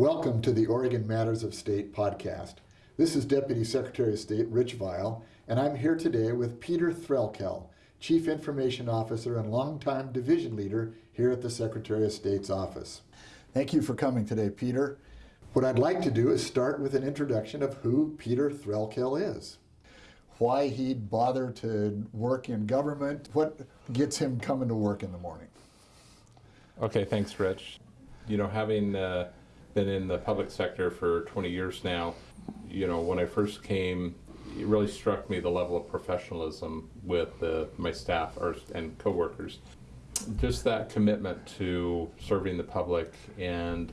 Welcome to the Oregon Matters of State podcast. This is Deputy Secretary of State Rich Vial, and I'm here today with Peter Threlkel, Chief Information Officer and longtime division leader here at the Secretary of State's office. Thank you for coming today, Peter. What I'd like to do is start with an introduction of who Peter Threlkel is. Why he'd bother to work in government, what gets him coming to work in the morning. Okay, thanks, Rich. You know, having uh, been in the public sector for 20 years now. You know, when I first came, it really struck me the level of professionalism with my staff or, and coworkers. Just that commitment to serving the public, and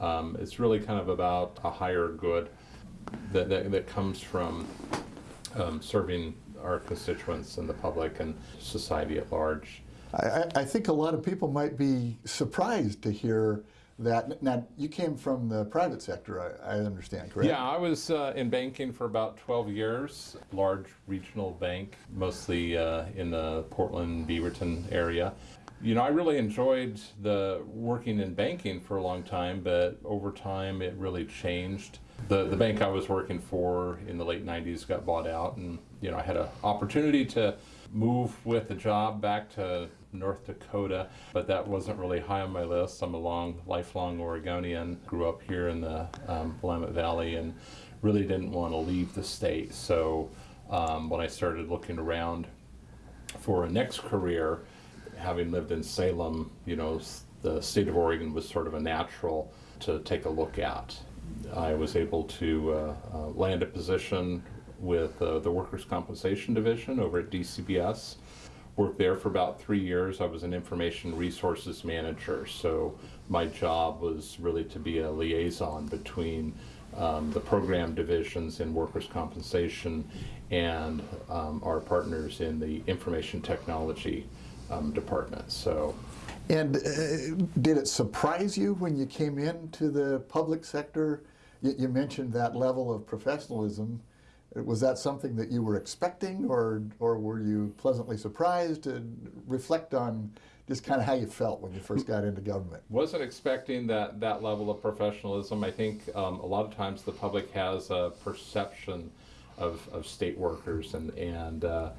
um, it's really kind of about a higher good that, that, that comes from um, serving our constituents and the public and society at large. I, I think a lot of people might be surprised to hear that. Now, you came from the private sector, I, I understand, correct? Yeah, I was uh, in banking for about 12 years, large regional bank, mostly uh, in the Portland, Beaverton area. You know, I really enjoyed the working in banking for a long time, but over time it really changed. The, the bank I was working for in the late 90s got bought out, and you know, I had an opportunity to move with the job back to North Dakota, but that wasn't really high on my list. I'm a long, lifelong Oregonian, grew up here in the um, Willamette Valley and really didn't want to leave the state. So um, when I started looking around for a next career, having lived in Salem, you know, the state of Oregon was sort of a natural to take a look at. I was able to uh, uh, land a position with uh, the Workers' Compensation Division over at DCBS. Worked there for about three years. I was an information resources manager, so my job was really to be a liaison between um, the program divisions in workers' compensation and um, our partners in the information technology um, department. So. And uh, did it surprise you when you came into the public sector? You, you mentioned that level of professionalism was that something that you were expecting or, or were you pleasantly surprised to reflect on just kind of how you felt when you first got into government? Wasn't expecting that, that level of professionalism. I think um, a lot of times the public has a perception of, of state workers and, and uh,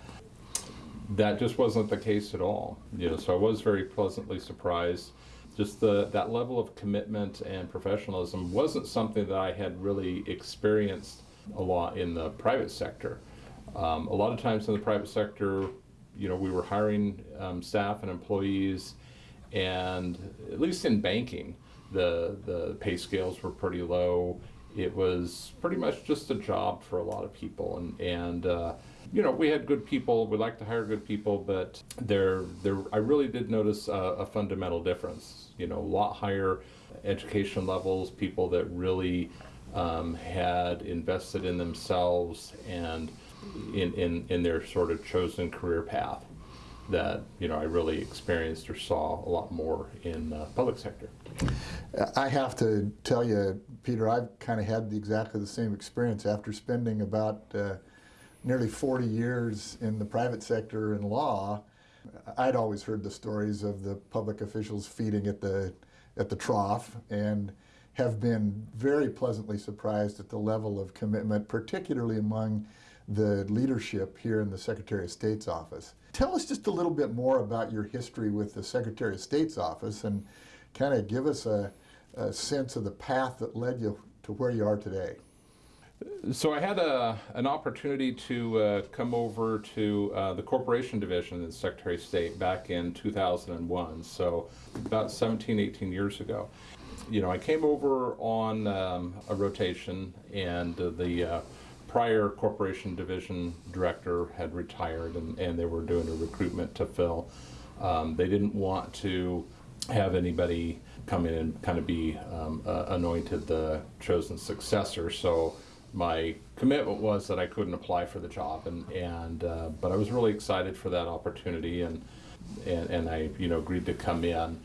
that just wasn't the case at all. You know, so I was very pleasantly surprised. Just the, that level of commitment and professionalism wasn't something that I had really experienced a lot in the private sector. Um, a lot of times in the private sector, you know, we were hiring um, staff and employees, and at least in banking, the the pay scales were pretty low. It was pretty much just a job for a lot of people, and and uh, you know, we had good people. We like to hire good people, but there there I really did notice a, a fundamental difference. You know, a lot higher education levels, people that really um, had invested in themselves and in, in, in their sort of chosen career path that you know I really experienced or saw a lot more in the public sector. I have to tell you, Peter, I've kind of had the, exactly the same experience after spending about uh, nearly 40 years in the private sector in law. I'd always heard the stories of the public officials feeding at the at the trough and have been very pleasantly surprised at the level of commitment, particularly among the leadership here in the Secretary of State's office. Tell us just a little bit more about your history with the Secretary of State's office and kind of give us a, a sense of the path that led you to where you are today. So I had a, an opportunity to uh, come over to uh, the Corporation Division in the Secretary of State back in 2001, so about 17, 18 years ago you know, I came over on um, a rotation, and uh, the uh, prior corporation division director had retired, and, and they were doing a recruitment to fill. Um, they didn't want to have anybody come in and kind of be um, uh, anointed the chosen successor. So my commitment was that I couldn't apply for the job, and and uh, but I was really excited for that opportunity, and and, and I you know agreed to come in.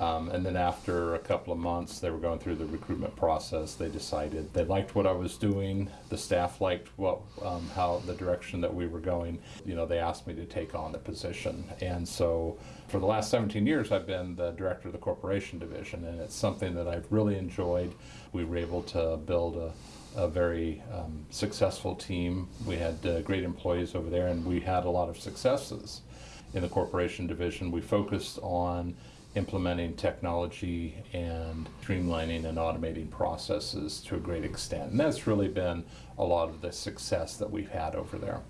Um, and then after a couple of months, they were going through the recruitment process. They decided they liked what I was doing. The staff liked what, um, how the direction that we were going. You know, they asked me to take on the position, and so for the last 17 years, I've been the director of the corporation division, and it's something that I've really enjoyed. We were able to build a a very um, successful team. We had uh, great employees over there, and we had a lot of successes in the corporation division. We focused on implementing technology and streamlining and automating processes to a great extent. And that's really been a lot of the success that we've had over there.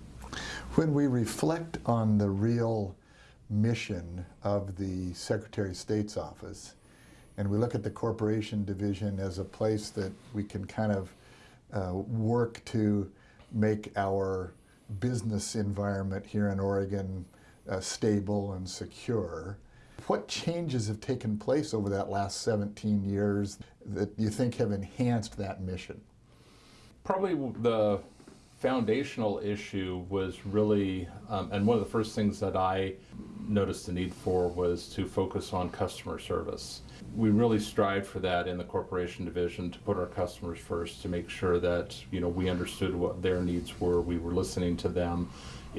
When we reflect on the real mission of the Secretary of State's office, and we look at the corporation division as a place that we can kind of uh, work to make our business environment here in Oregon uh, stable and secure. What changes have taken place over that last 17 years that you think have enhanced that mission? Probably the foundational issue was really, um, and one of the first things that I noticed the need for was to focus on customer service. We really strived for that in the corporation division to put our customers first, to make sure that you know we understood what their needs were, we were listening to them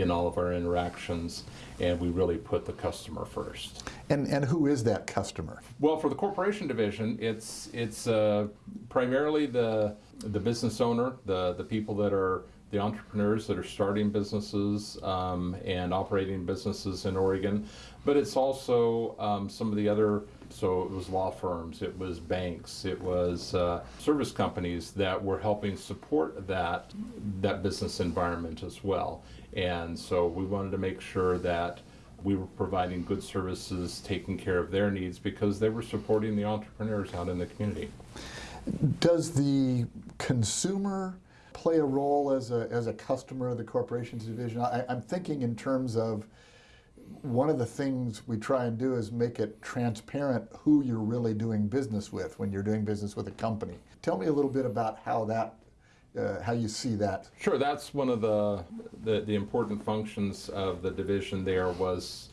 in all of our interactions, and we really put the customer first. And, and who is that customer? Well, for the corporation division, it's it's uh, primarily the the business owner, the the people that are the entrepreneurs that are starting businesses um, and operating businesses in Oregon, but it's also um, some of the other. So it was law firms, it was banks, it was uh, service companies that were helping support that that business environment as well. And so we wanted to make sure that we were providing good services, taking care of their needs because they were supporting the entrepreneurs out in the community. Does the consumer play a role as a, as a customer of the corporations division? I, I'm thinking in terms of one of the things we try and do is make it transparent who you're really doing business with when you're doing business with a company. Tell me a little bit about how that, uh, how you see that. Sure, that's one of the, the, the important functions of the division there was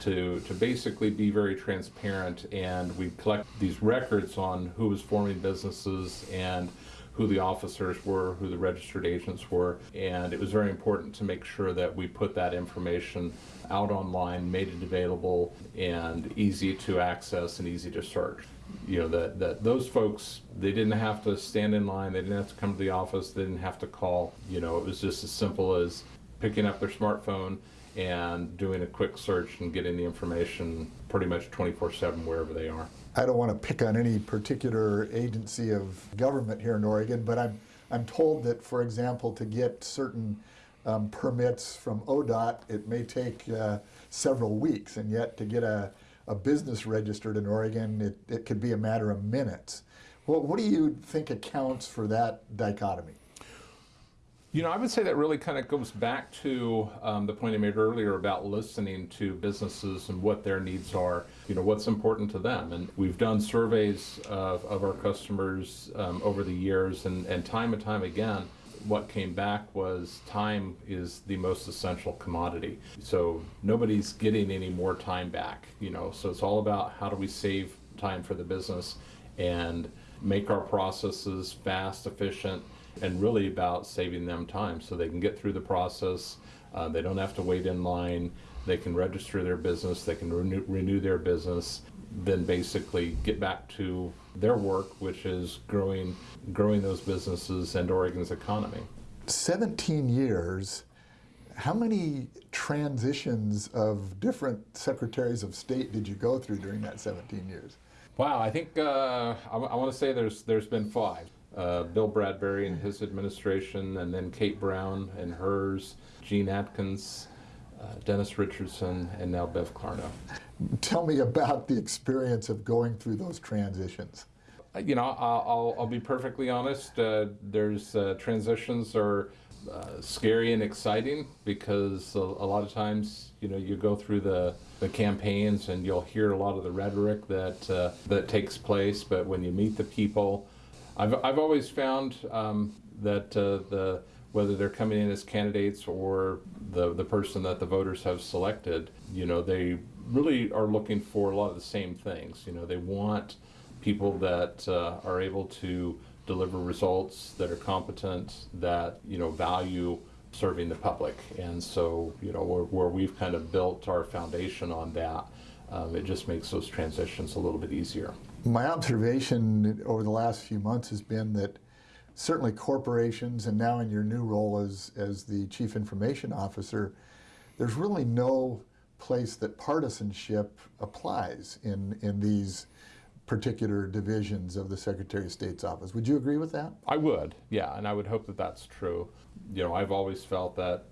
to, to basically be very transparent and we collect these records on who was forming businesses and who the officers were, who the registered agents were, and it was very important to make sure that we put that information out online, made it available and easy to access and easy to search. You know, that, that those folks, they didn't have to stand in line, they didn't have to come to the office, they didn't have to call. You know, it was just as simple as picking up their smartphone and doing a quick search and getting the information pretty much 24 7 wherever they are. I don't want to pick on any particular agency of government here in Oregon, but I'm, I'm told that, for example, to get certain um, permits from ODOT, it may take uh, several weeks, and yet to get a, a business registered in Oregon, it, it could be a matter of minutes. Well, what do you think accounts for that dichotomy? You know, I would say that really kind of goes back to um, the point I made earlier about listening to businesses and what their needs are, you know, what's important to them. And we've done surveys of, of our customers um, over the years, and, and time and time again, what came back was time is the most essential commodity. So nobody's getting any more time back, you know, so it's all about how do we save time for the business and make our processes fast, efficient, and really about saving them time so they can get through the process. Uh, they don't have to wait in line. They can register their business. They can renew, renew their business. Then basically get back to their work, which is growing, growing those businesses and Oregon's economy. 17 years. How many transitions of different secretaries of state did you go through during that 17 years? Wow, I think uh, I, I want to say there's there's been five uh, Bill Bradbury and his administration, and then Kate Brown and hers, Jeanne Atkins, uh, Dennis Richardson, and now Bev Clarno. Tell me about the experience of going through those transitions. You know, I'll, I'll, I'll be perfectly honest. Uh, there's uh, transitions are uh, scary and exciting because a, a, lot of times, you know, you go through the, the campaigns and you'll hear a lot of the rhetoric that uh, that takes place. But when you meet the people, I've, I've always found um, that uh, the whether they're coming in as candidates or the, the person that the voters have selected, you know, they really are looking for a lot of the same things. You know, they want people that uh, are able to deliver results that are competent, that, you know, value serving the public. And so, you know, where, where we've kind of built our foundation on that, um, it just makes those transitions a little bit easier. My observation over the last few months has been that certainly corporations and now in your new role as, as the chief information officer, there's really no place that partisanship applies in, in these particular divisions of the Secretary of State's office. Would you agree with that? I would, yeah, and I would hope that that's true. You know, I've always felt that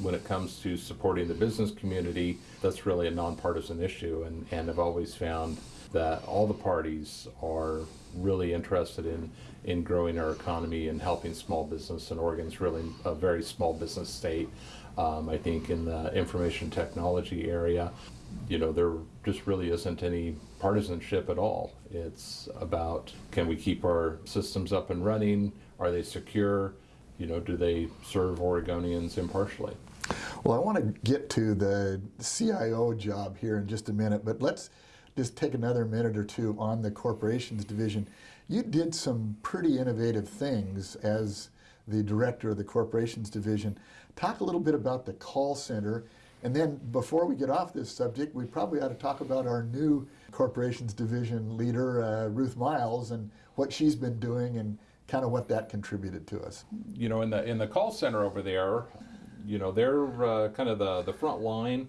when it comes to supporting the business community, that's really a nonpartisan issue, and, and I've always found that all the parties are really interested in, in growing our economy and helping small business, and Oregon's really a very small business state. Um, I think in the information technology area, you know, there just really isn't any partisanship at all. It's about can we keep our systems up and running? Are they secure? You know, do they serve Oregonians impartially? Well, I want to get to the CIO job here in just a minute, but let's just take another minute or two on the corporations division. You did some pretty innovative things as the director of the corporations division. Talk a little bit about the call center. And then before we get off this subject, we probably ought to talk about our new corporations division leader, uh, Ruth Miles, and what she's been doing and kind of what that contributed to us. You know, in the in the call center over there, you know, they're uh, kind of the, the front line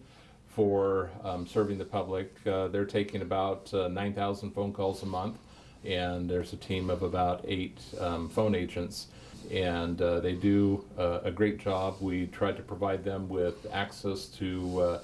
for um, serving the public. Uh, they're taking about uh, 9,000 phone calls a month, and there's a team of about eight um, phone agents. And uh, they do uh, a great job. We try to provide them with access to uh,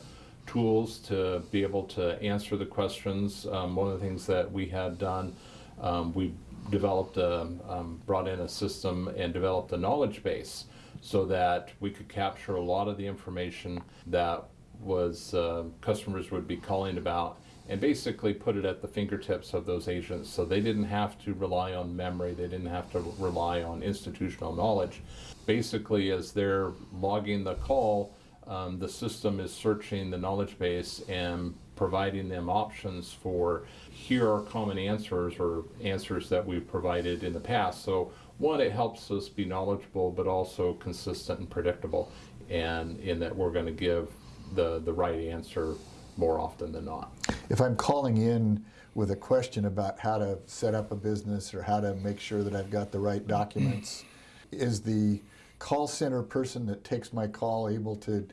tools to be able to answer the questions. Um, one of the things that we had done, um, we developed, a, um, brought in a system and developed a knowledge base so that we could capture a lot of the information that was uh, customers would be calling about and basically put it at the fingertips of those agents. So they didn't have to rely on memory. They didn't have to rely on institutional knowledge. Basically as they're logging the call um, the system is searching the knowledge base and providing them options for here are common answers or answers that we've provided in the past. So one, it helps us be knowledgeable, but also consistent and predictable, and in that we're going to give the, the right answer more often than not. If I'm calling in with a question about how to set up a business or how to make sure that I've got the right documents, is the call center person that takes my call able to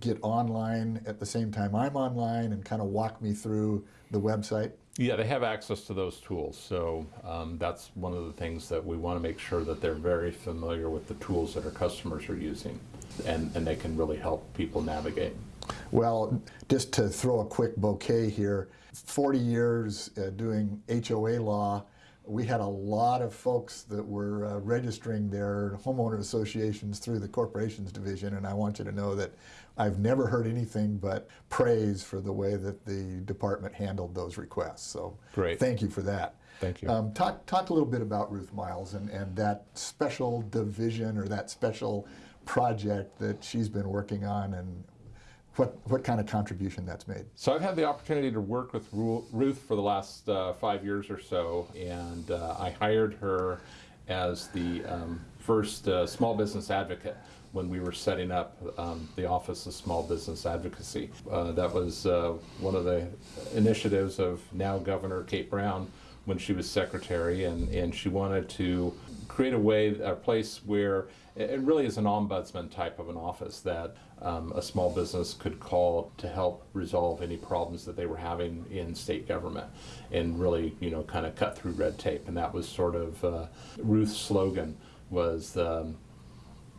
get online at the same time I'm online and kind of walk me through the website? Yeah, they have access to those tools. So um, that's one of the things that we want to make sure that they're very familiar with the tools that our customers are using and, and they can really help people navigate. Well, just to throw a quick bouquet here, 40 years uh, doing HOA law, we had a lot of folks that were uh, registering their homeowner associations through the corporations division, and I want you to know that I've never heard anything but praise for the way that the department handled those requests. So Great. thank you for that. Thank you. Um, talk, talk a little bit about Ruth Miles and, and that special division or that special project that she's been working on and what, what kind of contribution that's made. So I've had the opportunity to work with Ruth for the last uh, five years or so, and uh, I hired her as the um, first uh, small business advocate when we were setting up um, the Office of Small Business Advocacy. Uh, that was uh, one of the initiatives of now Governor Kate Brown when she was secretary, and, and she wanted to create a way, a place where it really is an ombudsman type of an office that um, a small business could call to help resolve any problems that they were having in state government and really, you know, kind of cut through red tape. And that was sort of uh, Ruth's slogan was, um,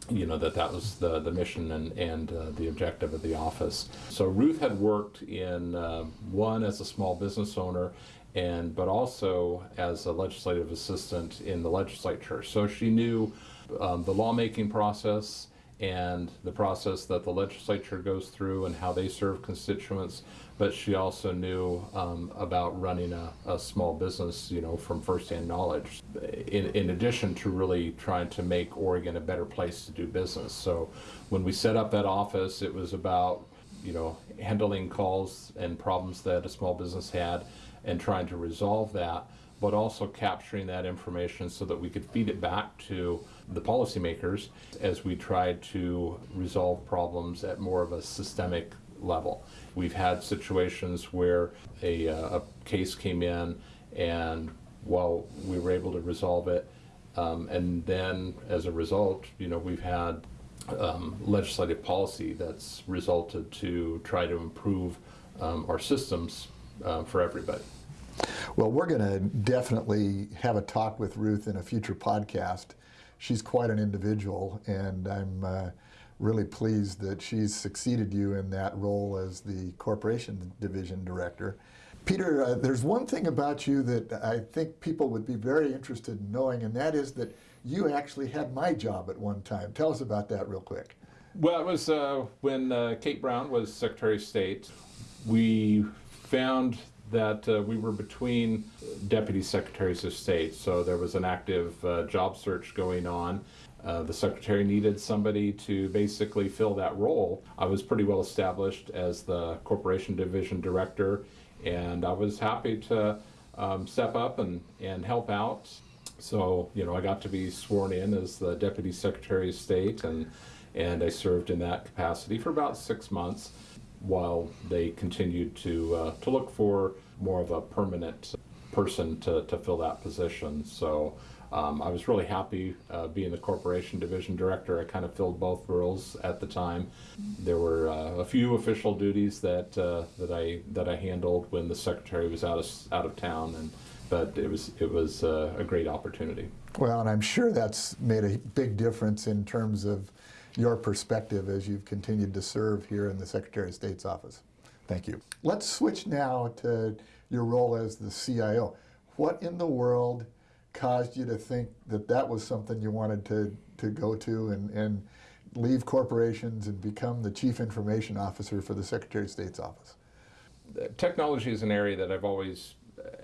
you know, that that was the, the mission and, and uh, the objective of the office. So Ruth had worked in, uh, one, as a small business owner and but also as a legislative assistant in the legislature. So she knew um, the lawmaking process and the process that the legislature goes through and how they serve constituents, but she also knew um, about running a, a small business, you know, from firsthand knowledge. In, in addition to really trying to make Oregon a better place to do business. So when we set up that office, it was about, you know, handling calls and problems that a small business had and trying to resolve that, but also capturing that information so that we could feed it back to the policymakers as we tried to resolve problems at more of a systemic level. We've had situations where a, uh, a case came in and while we were able to resolve it, um, and then as a result, you know, we've had um, legislative policy that's resulted to try to improve um, our systems uh, for everybody. Well, we're going to definitely have a talk with Ruth in a future podcast. She's quite an individual, and I'm uh, really pleased that she's succeeded you in that role as the corporation division director. Peter, uh, there's one thing about you that I think people would be very interested in knowing, and that is that you actually had my job at one time. Tell us about that real quick. Well, it was uh, when uh, Kate Brown was Secretary of State. We found that uh, we were between deputy secretaries of state, so there was an active uh, job search going on. Uh, the secretary needed somebody to basically fill that role. I was pretty well established as the corporation division director, and I was happy to um, step up and, and help out. So, you know, I got to be sworn in as the deputy secretary of state, and, and I served in that capacity for about six months while they continued to uh, to look for more of a permanent person to, to fill that position. So um, I was really happy uh, being the corporation division director. I kind of filled both roles at the time. There were uh, a few official duties that uh, that I that I handled when the secretary was out of out of town, and but it was it was uh, a great opportunity. Well, and I'm sure that's made a big difference in terms of your perspective as you've continued to serve here in the Secretary of State's office. Thank you. Let's switch now to your role as the CIO. What in the world caused you to think that that was something you wanted to, to go to and, and leave corporations and become the Chief Information Officer for the Secretary of State's office? Technology is an area that I've always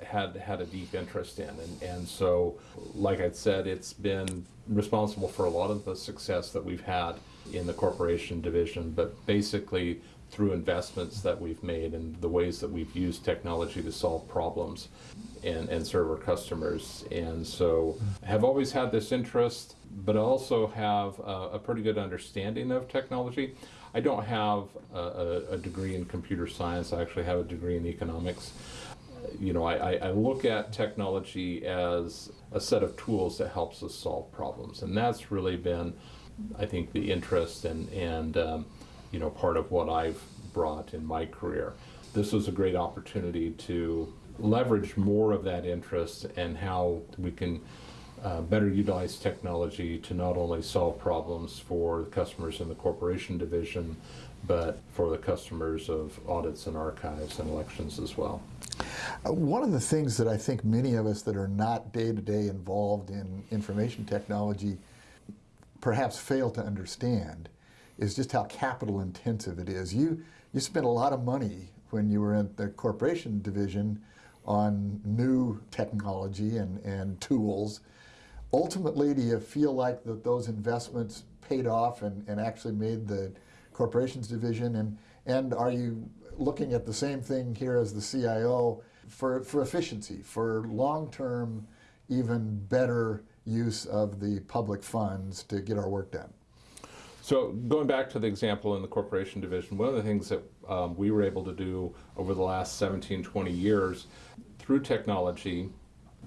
had had a deep interest in. And, and so like I said it's been responsible for a lot of the success that we've had in the corporation division but basically through investments that we've made and the ways that we've used technology to solve problems and, and serve our customers. And so have always had this interest but also have a, a pretty good understanding of technology. I don't have a, a, degree in computer science. I actually have a degree in economics you know, I, I look at technology as a set of tools that helps us solve problems, and that's really been, I think, the interest and and um, you know part of what I've brought in my career. This was a great opportunity to leverage more of that interest and how we can uh, better utilize technology to not only solve problems for the customers in the corporation division, but for the customers of audits and archives and elections as well. One of the things that I think many of us that are not day to day involved in information technology perhaps fail to understand is just how capital intensive it is. You, you spent a lot of money when you were in the corporation division on new technology and, and tools. Ultimately, do you feel like that those investments paid off and, and actually made the corporations division? And, and are you looking at the same thing here as the CIO for, for efficiency, for long-term, even better use of the public funds to get our work done. So going back to the example in the corporation division, one of the things that um, we were able to do over the last 17, 20 years through technology,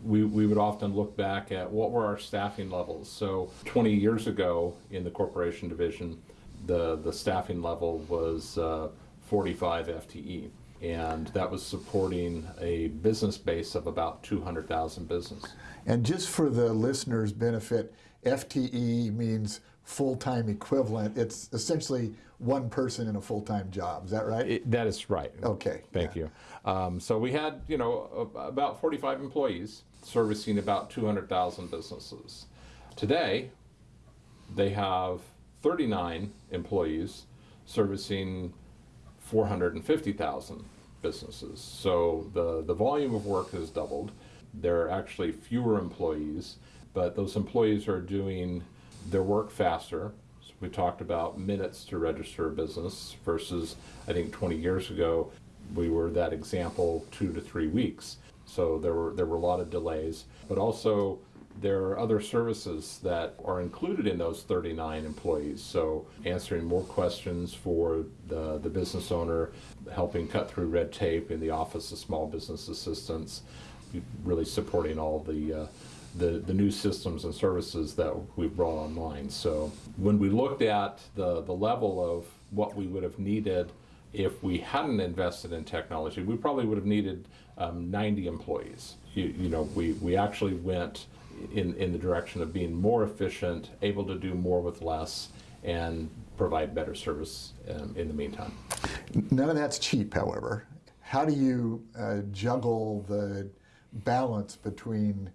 we, we would often look back at what were our staffing levels. So 20 years ago in the corporation division, the, the staffing level was uh, 45 FTE and that was supporting a business base of about 200,000 business. And just for the listeners' benefit, FTE means full-time equivalent. It's essentially one person in a full-time job. Is that right? It, that is right. Okay. Thank yeah. you. Um, so we had, you know, about 45 employees servicing about 200,000 businesses. Today, they have 39 employees servicing 450,000 businesses. So the, the volume of work has doubled. There are actually fewer employees, but those employees are doing their work faster. So we talked about minutes to register a business versus, I think, 20 years ago, we were that example two to three weeks. So there were there were a lot of delays, but also there are other services that are included in those 39 employees. So answering more questions for the, the business owner, helping cut through red tape in the Office of Small Business Assistance, really supporting all the uh, the, the new systems and services that we've brought online. So when we looked at the, the level of what we would have needed if we hadn't invested in technology, we probably would have needed um, 90 employees. You, you know, we, we actually went in, in the direction of being more efficient, able to do more with less, and provide better service um, in the meantime. None of that's cheap, however. How do you uh, juggle the balance between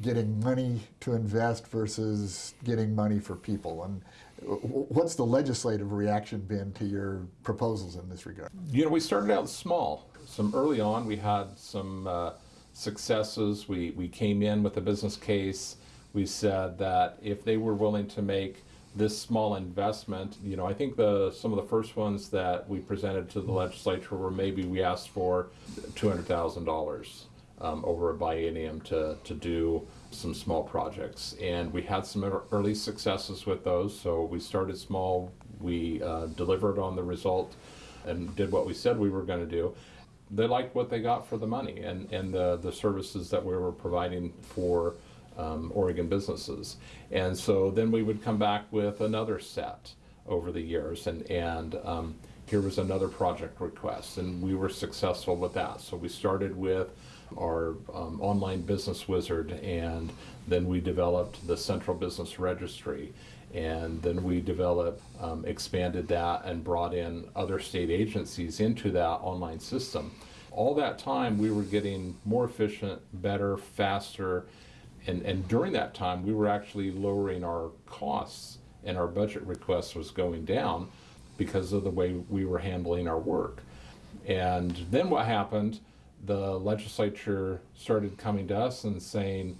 getting money to invest versus getting money for people? And what's the legislative reaction been to your proposals in this regard? You know, we started out small. Some early on, we had some uh, successes. We, we came in with a business case. We said that if they were willing to make this small investment, you know, I think the some of the first ones that we presented to the legislature were maybe we asked for two hundred thousand dollars um, over a biennium to to do some small projects, and we had some early successes with those. So we started small. We uh, delivered on the result and did what we said we were going to do they liked what they got for the money and, and the, the services that we were providing for um, Oregon businesses. And so then we would come back with another set over the years, and, and um, here was another project request, and we were successful with that. So we started with our um, online business wizard, and then we developed the central business registry. And then we developed, um, expanded that, and brought in other state agencies into that online system. All that time, we were getting more efficient, better, faster, and, and during that time, we were actually lowering our costs, and our budget request was going down because of the way we were handling our work. And then what happened? The legislature started coming to us and saying,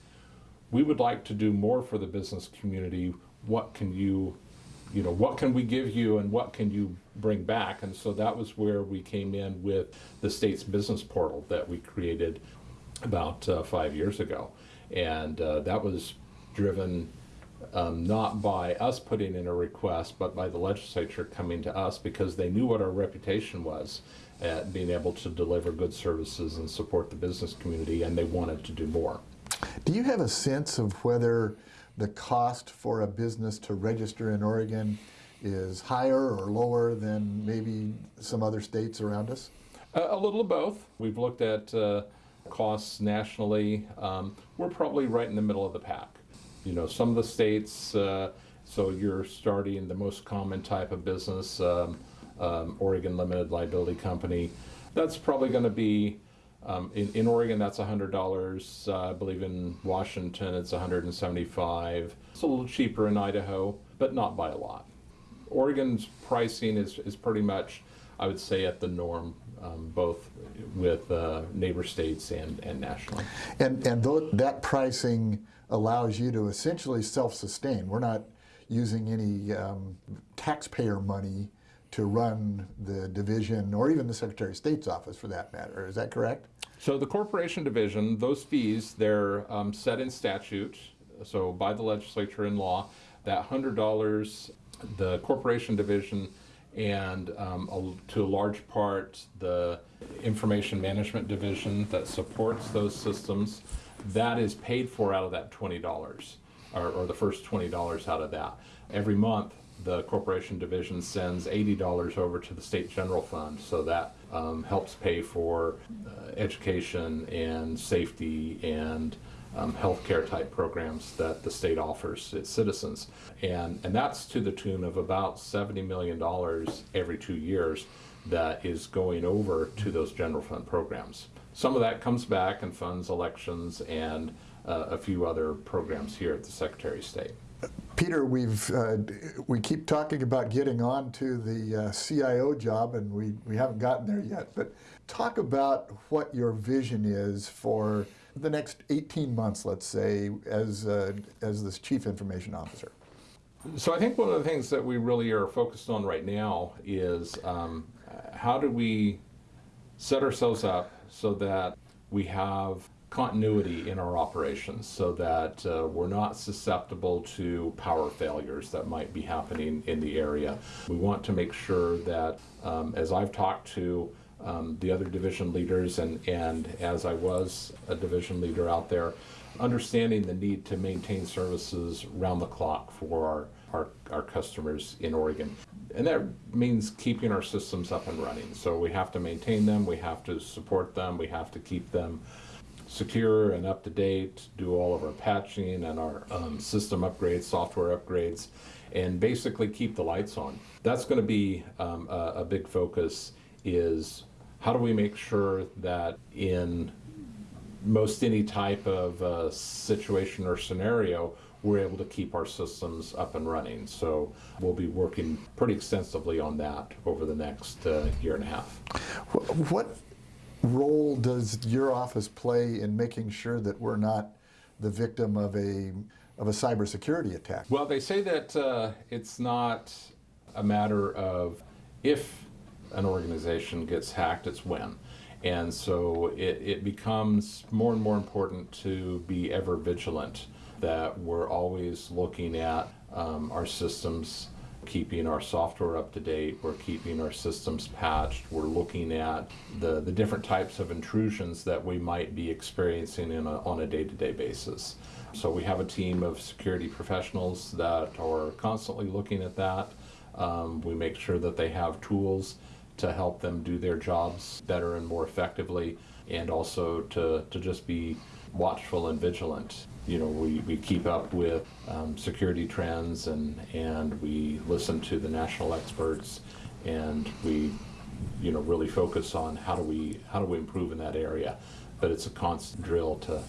we would like to do more for the business community. What can you, you know, what can we give you and what can you bring back? And so that was where we came in with the state's business portal that we created about uh, five years ago. And uh, that was driven um, not by us putting in a request, but by the legislature coming to us because they knew what our reputation was at being able to deliver good services and support the business community, and they wanted to do more. Do you have a sense of whether the cost for a business to register in Oregon is higher or lower than maybe some other states around us? A, little of both. We've looked at uh, costs nationally. Um, we're probably right in the middle of the pack. You know, some of the states, uh, so you're starting the most common type of business, um, um, Oregon Limited Liability Company. That's probably going to be um, in, in Oregon, that's $100. Uh, I believe in Washington, it's 175. It's a little cheaper in Idaho, but not by a lot. Oregon's pricing is, is pretty much, I would say, at the norm, um, both with uh, neighbor states and, and nationally. And, and tho- that pricing allows you to essentially self-sustain. We're not using any um, taxpayer money to run the division or even the Secretary of State's office for that matter. Is that correct? So the corporation division, those fees, they're um, set in statute, so by the legislature in law. That hundred dollars, the corporation division, and um, a, to a large part the information management division that supports those systems, that is paid for out of that twenty dollars, or, or the first twenty dollars out of that. Every month, the corporation division sends eighty dollars over to the state general fund, so that um, helps pay for uh, education and safety and um, healthcare type programs that the state offers its citizens, and and that's to the tune of about seventy million dollars every two years that is going over to those general fund programs. Some of that comes back and funds elections and uh, a few other programs here at the Secretary of State. Peter, we've uh, we keep talking about getting on to the uh, CIO job, and we, we haven't gotten there yet. But talk about what your vision is for the next 18 months, let's say, as uh, as this chief information officer. So I think one of the things that we really are focused on right now is um, how do we set ourselves up so that we have continuity in our operations so that uh, we're not susceptible to power failures that might be happening in the area. We want to make sure that um, as I've talked to um, the other division leaders and, and as I was a division leader out there, understanding the need to maintain services round the clock for our, our, our customers in Oregon. And that means keeping our systems up and running. So we have to maintain them, we have to support them, we have to keep them secure and up to date, do all of our patching and our um, system upgrades, software upgrades, and basically keep the lights on. That's going to be um, a, a big focus is how do we make sure that in most any type of uh, situation or scenario, we're able to keep our systems up and running. So we'll be working pretty extensively on that over the next uh, year and a half. What role does your office play in making sure that we're not the victim of a of a cybersecurity attack? Well, they say that uh, it's not a matter of if an organization gets hacked, it's when. And so it, it becomes more and more important to be ever vigilant that we're always looking at um, our systems, keeping our software up to date, we're keeping our systems patched, we're looking at the, the different types of intrusions that we might be experiencing in a, on a day to day basis. So we have a team of security professionals that are constantly looking at that. Um, we make sure that they have tools to help them do their jobs better and more effectively, and also to, to just be watchful and vigilant. You know, we, we keep up with um, security trends and, and we listen to the national experts and we, you know, really focus on how do we, how do we improve in that area. But it's a constant drill to,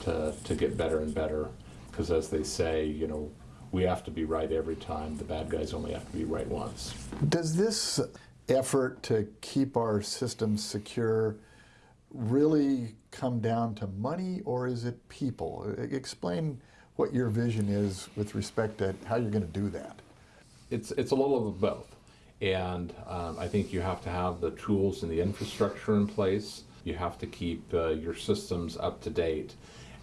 to, to get better and better. Because as they say, you know, we have to be right every time. The bad guys only have to be right once. Does this effort to keep our systems secure really come down to money or is it people? Explain what your vision is with respect to how you're going to do that. It's, it's a little of both. And um, I think you have to have the tools and the infrastructure in place. You have to keep uh, your systems up to date.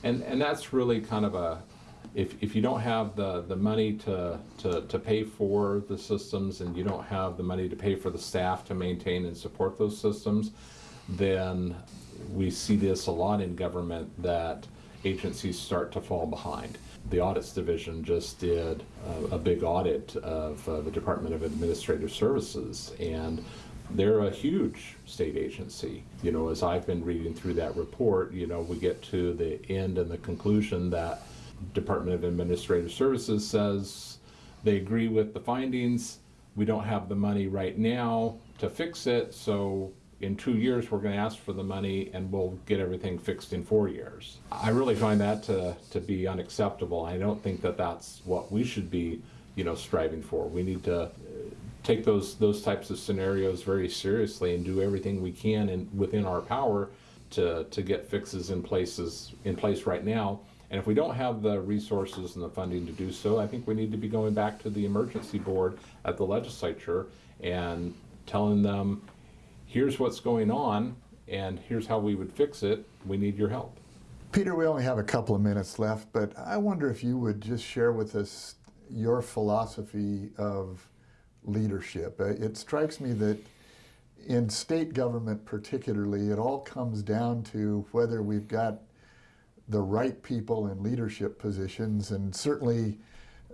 And, and that's really kind of a, if, if you don't have the, the money to, to, to pay for the systems and you don't have the money to pay for the staff to maintain and support those systems, then we see this a lot in government that agencies start to fall behind. The audits division just did a, a big audit of uh, the Department of Administrative Services, and they're a huge state agency. You know, as I've been reading through that report, you know, we get to the end and the conclusion that Department of Administrative Services says they agree with the findings. We don't have the money right now to fix it, so in two years, we're gonna ask for the money and we'll get everything fixed in four years. I really find that to, to be unacceptable. I don't think that that's what we should be, you know, striving for. We need to uh, take those, those types of scenarios very seriously and do everything we can and within our power to, to get fixes in places, in place right now. And if we don't have the resources and the funding to do so, I think we need to be going back to the emergency board at the legislature and telling them, here's what's going on and here's how we would fix it. We need your help. Peter, we only have a couple of minutes left, but I wonder if you would just share with us your philosophy of leadership. Uh, It strikes me that in state government particularly, it all comes down to whether we've got the right people in leadership positions, and certainly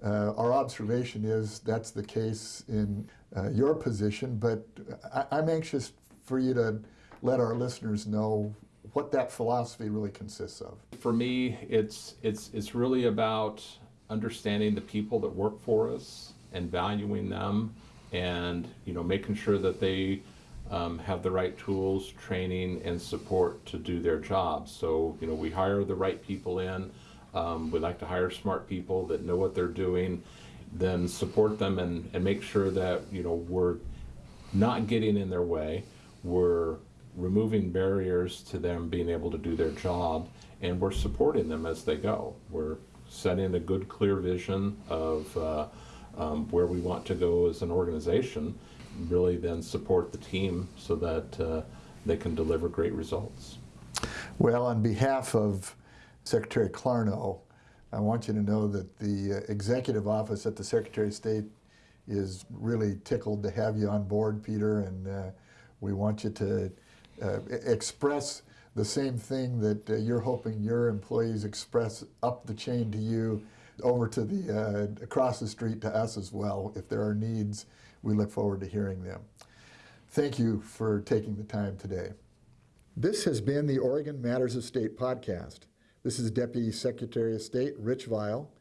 uh, our observation is that's the case in uh, your position, but I, I'm anxious for you to let our listeners know what that philosophy really consists of. For me, it's it's it's really about understanding the people that work for us and valuing them, and you know making sure that they um, have the right tools, training, and support to do their jobs. So you know we hire the right people in. Um, we like to hire smart people that know what they're doing, then support them and, and make sure that you know we're not getting in their way. We're removing barriers to them being able to do their job, and we're supporting them as they go. We're setting a good, clear vision of uh, um, where we want to go as an organization. Really, then support the team so that uh, they can deliver great results. Well, on behalf of Secretary Clarno, I want you to know that the uh, executive office at the Secretary of State is really tickled to have you on board, Peter, and uh, we want you to uh, express the same thing that uh, you're hoping your employees express up the chain to you, over to the uh, across the street to us as well. If there are needs, we look forward to hearing them. Thank you for taking the time today. This has been the Oregon Matters of State podcast. This is Deputy Secretary of State Rich Vial,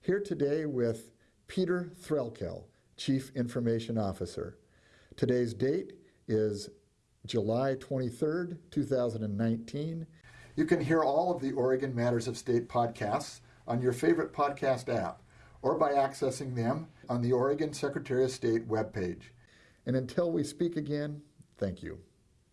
here today with Peter Threlkel, Chief Information Officer. Today's date is July 23rd, 2019. You can hear all of the Oregon Matters of State podcasts on your favorite podcast app or by accessing them on the Oregon Secretary of State webpage. And until we speak again, thank you.